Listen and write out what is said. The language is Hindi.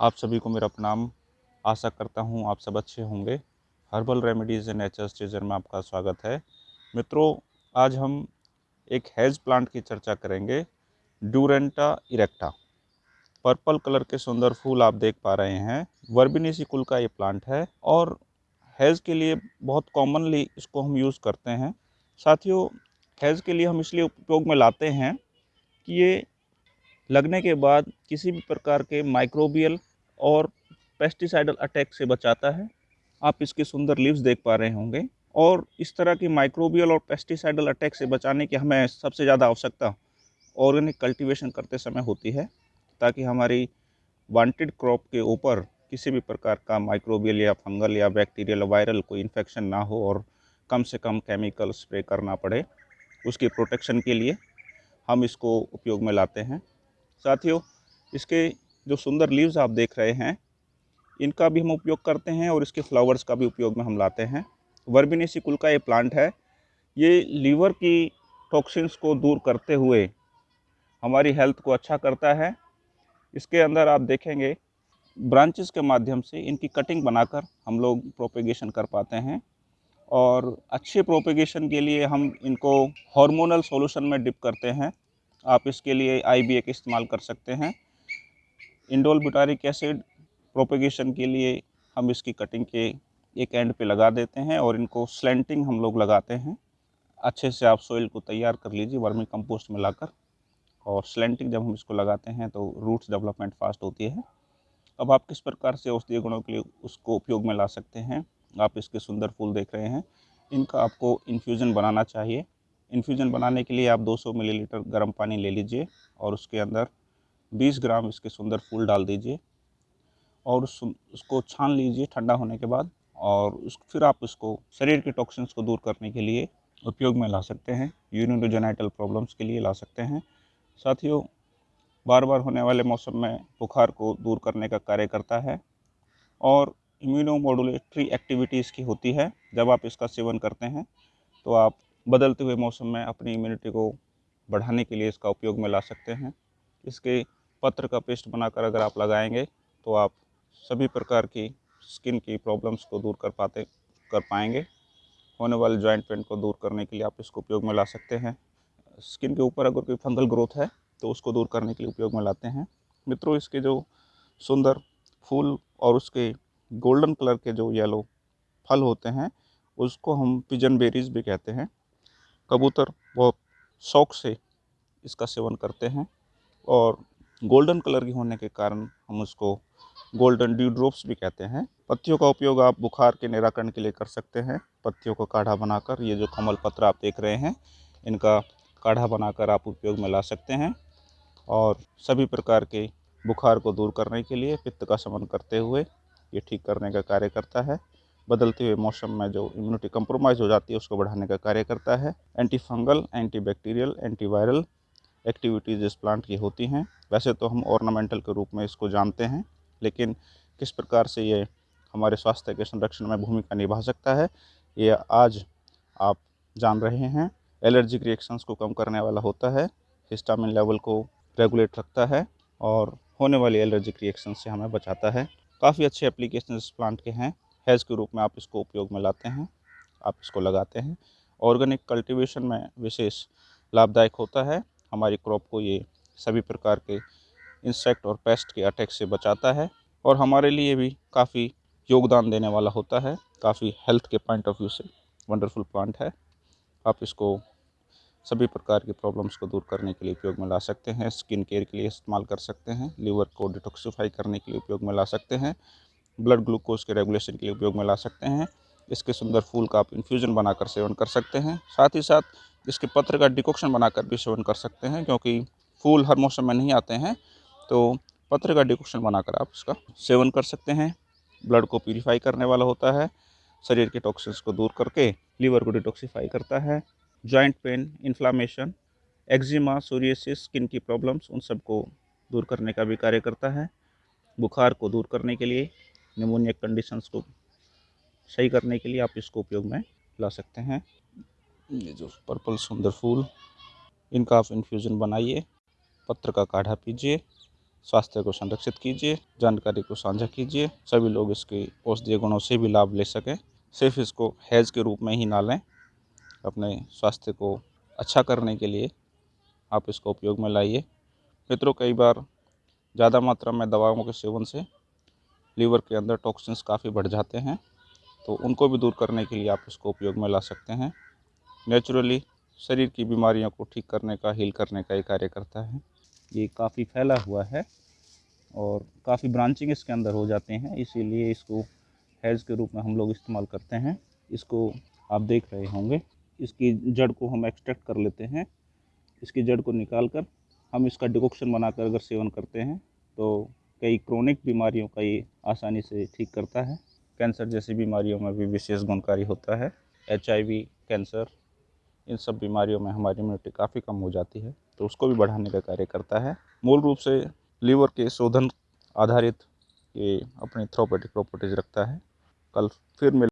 आप सभी को मेरा प्रणाम। आशा करता हूँ आप सब अच्छे होंगे। हर्बल रेमेडीज़ एंड नेचर स्टेजर में आपका स्वागत है। मित्रों, आज हम एक हेज प्लांट की चर्चा करेंगे ड्यूरेंटा इरेक्टा पर्पल कलर के सुंदर फूल आप देख पा रहे हैं। वर्बिनीसी कुल का ये प्लांट है और हेज़ के लिए बहुत कॉमनली इसको हम यूज़ करते हैं। साथियों, हेज़ के लिए हम इसलिए उपयोग में लाते हैं कि ये लगने के बाद किसी भी प्रकार के माइक्रोबियल और पेस्टिसाइडल अटैक से बचाता है। आप इसके सुंदर लीव्स देख पा रहे होंगे। और इस तरह की माइक्रोबियल और पेस्टिसाइडल अटैक से बचाने की हमें सबसे ज़्यादा आवश्यकता ऑर्गेनिक कल्टीवेशन करते समय होती है, ताकि हमारी वांटेड क्रॉप के ऊपर किसी भी प्रकार का माइक्रोबियल या फंगल या बैक्टीरियल, वायरल कोई इन्फेक्शन ना हो और कम से कम केमिकल स्प्रे करना पड़े उसकी प्रोटेक्शन के लिए हम इसको उपयोग में लाते हैं। साथियों, इसके जो सुंदर लीव्स आप देख रहे हैं, इनका भी हम उपयोग करते हैं और इसके फ्लावर्स का भी उपयोग में हम लाते हैं। वर्बिनेसी कुल का ये प्लांट है। ये लीवर की टॉक्सिन्स को दूर करते हुए हमारी हेल्थ को अच्छा करता है। इसके अंदर आप देखेंगे ब्रांचेस के माध्यम से इनकी कटिंग बनाकर हम लोग प्रोपेगेशन कर पाते हैं और अच्छे प्रोपेगेशन के लिए हम इनको हार्मोनल सॉल्यूशन में डिप करते हैं। आप इसके लिए आई बी इस्तेमाल कर सकते हैं। इंडोल बुटारिक एसिड प्रोपेगेशन के लिए हम इसकी कटिंग के एक एंड पे लगा देते हैं और इनको स्लेंटिंग हम लोग लगाते हैं। अच्छे से आप सोइल को तैयार कर लीजिए, वर्मी कंपोस्ट में लाकर। और स्लेंटिंग जब हम इसको लगाते हैं तो रूट्स डेवलपमेंट फास्ट होती है। अब आप किस प्रकार से औषधीय गुणों के लिए उसको उपयोग में ला सकते हैं, आप इसके सुंदर फूल देख रहे हैं। इनका आपको इन्फ्यूज़न बनाना चाहिए। इन्फ्यूज़न बनाने के लिए आप 200 मिलीलीटर गर्म पानी ले लीजिए और उसके अंदर 20 ग्राम इसके सुंदर फूल डाल दीजिए और उस उसको छान लीजिए ठंडा होने के बाद और उस, फिर आप उसको शरीर के टॉक्सिन्स को दूर करने के लिए उपयोग में ला सकते हैं, यूरिनोजेनाइटल प्रॉब्लम्स के लिए ला सकते हैं। साथियों बार बार होने वाले मौसम में बुखार को दूर करने का कार्य करता है और इम्यूनोमोडुलेटरी एक्टिविटीज़ की होती है। जब आप इसका सेवन करते हैं तो आप बदलते हुए मौसम में अपनी इम्यूनिटी को बढ़ाने के लिए इसका उपयोग में ला सकते हैं। इसके पत्र का पेस्ट बनाकर अगर आप लगाएँगे तो आप सभी प्रकार की स्किन की प्रॉब्लम्स को दूर कर पाते, कर पाएँगे। होने वाले जॉइंट पेन को दूर करने के लिए आप इसको उपयोग में ला सकते हैं। स्किन के ऊपर अगर कोई फंगल ग्रोथ है तो उसको दूर करने के लिए उपयोग में लाते हैं। मित्रों, इसके जो सुंदर फूल और उसके गोल्डन कलर के जो येलो फल होते हैं, उसको हम पिजन बेरीज भी कहते हैं। कबूतर बहुत शौक से इसका सेवन करते हैं और गोल्डन कलर की होने के कारण हम उसको गोल्डन ड्यू ड्रॉप्स भी कहते हैं। पत्तियों का उपयोग आप बुखार के निराकरण के लिए कर सकते हैं। पत्तियों का काढ़ा बनाकर, ये जो कमल पत्र आप देख रहे हैं, इनका काढ़ा बनाकर आप उपयोग में ला सकते हैं। और सभी प्रकार के बुखार को दूर करने के लिए पित्त का समन करते हुए ये ठीक करने का कार्य करता है। बदलते हुए मौसम में जो इम्यूनिटी कंप्रोमाइज़ हो जाती है, उसको बढ़ाने का कार्य करता है। Anti fungal anti bacterial anti viral activities इस प्लांट की होती हैं। वैसे तो हम ऑर्नामेंटल के रूप में इसको जानते हैं, लेकिन किस प्रकार से ये हमारे स्वास्थ्य के संरक्षण में भूमिका निभा सकता है, ये आज आप जान रहे हैं। एलर्जिक रिएक्शंस को कम करने वाला होता है हिस्टामिन लेवल को रेगुलेट रखता है, और होने वाली एलर्जिक रिएक्शन से हमें बचाता है। काफ़ी अच्छे एप्लीकेशन इस प्लांट के हैं। हैज़ के रूप में आप इसको उपयोग में लाते हैं, आप इसको लगाते हैं। ऑर्गेनिक कल्टीवेशन में विशेष लाभदायक होता है। हमारी क्रॉप को ये सभी प्रकार के इंसेक्ट और पेस्ट के अटैक से बचाता है और हमारे लिए भी काफ़ी योगदान देने वाला होता है। काफ़ी हेल्थ के पॉइंट ऑफ़ व्यू से वंडरफुल प्लांट है। आप इसको सभी प्रकार की प्रॉब्लम्स को दूर करने के लिए उपयोग में ला सकते हैं। स्किन केयर के लिए इस्तेमाल कर सकते हैं। लीवर को डिटॉक्सीफाई करने के लिए उपयोग में ला सकते हैं। ब्लड ग्लूकोज के रेगुलेशन के लिए उपयोग में ला सकते हैं। इसके सुंदर फूल का आप इन्फ्यूज़न बनाकर सेवन कर सकते हैं। साथ ही साथ इसके पत्र का डिकोक्शन बनाकर भी सेवन कर सकते हैं, क्योंकि फूल हर मौसम में नहीं आते हैं तो पत्र का डिकोक्शन बनाकर आप इसका सेवन कर सकते हैं। ब्लड को प्यूरीफाई करने वाला होता है, शरीर के टॉक्सिन्स को दूर करके लीवर को डिटॉक्सीफाई करता है। Joint pain inflammation eczema psoriasis skin की प्रॉब्लम्स उन सबको दूर करने का भी कार्य करता है। बुखार को दूर करने के लिए निमोनिया कंडीशंस को सही करने के लिए आप इसको उपयोग में ला सकते हैं। ये जो पर्पल सुंदर फूल, इनका आप इन्फ्यूज़न बनाइए, पत्र का काढ़ा पीजिए, स्वास्थ्य को संरक्षित कीजिए, जानकारी को साझा कीजिए, सभी लोग इसके औषधीय गुणों से भी लाभ ले सकें। सिर्फ़ इसको हैज़ के रूप में ही ना लें, अपने स्वास्थ्य को अच्छा करने के लिए आप इसको उपयोग में लाइए। मित्रों, कई बार ज़्यादा मात्रा में दवाओं के सेवन से लीवर के अंदर टॉक्सिन्स काफ़ी बढ़ जाते हैं। तो उनको भी दूर करने के लिए आप इसको उपयोग में ला सकते हैं। नेचुरली शरीर की बीमारियों को ठीक करने का हील करने का ये कार्य करता है। ये काफ़ी फैला हुआ है और काफ़ी ब्रांचिंग इसके अंदर हो जाते हैं, इसीलिए इसको हैज़ के रूप में हम लोग इस्तेमाल करते हैं। इसको आप देख रहे होंगे, इसकी जड़ को हम एक्सट्रैक्ट कर लेते हैं। इसकी जड़ को निकाल कर हम इसका डिकोक्शन बनाकर अगर सेवन करते हैं तो कई क्रोनिक बीमारियों का ये आसानी से ठीक करता है। कैंसर जैसी बीमारियों में भी विशेष गुणकारी होता है। एचआईवी, कैंसर, इन सब बीमारियों में हमारी इम्यूनिटी काफ़ी कम हो जाती है तो उसको भी बढ़ाने का कार्य करता है। मूल रूप से लीवर के शोधन आधारित ये अपनी थ्रोपेटिक प्रॉपर्टीज़ रखता है। कल फिर मिल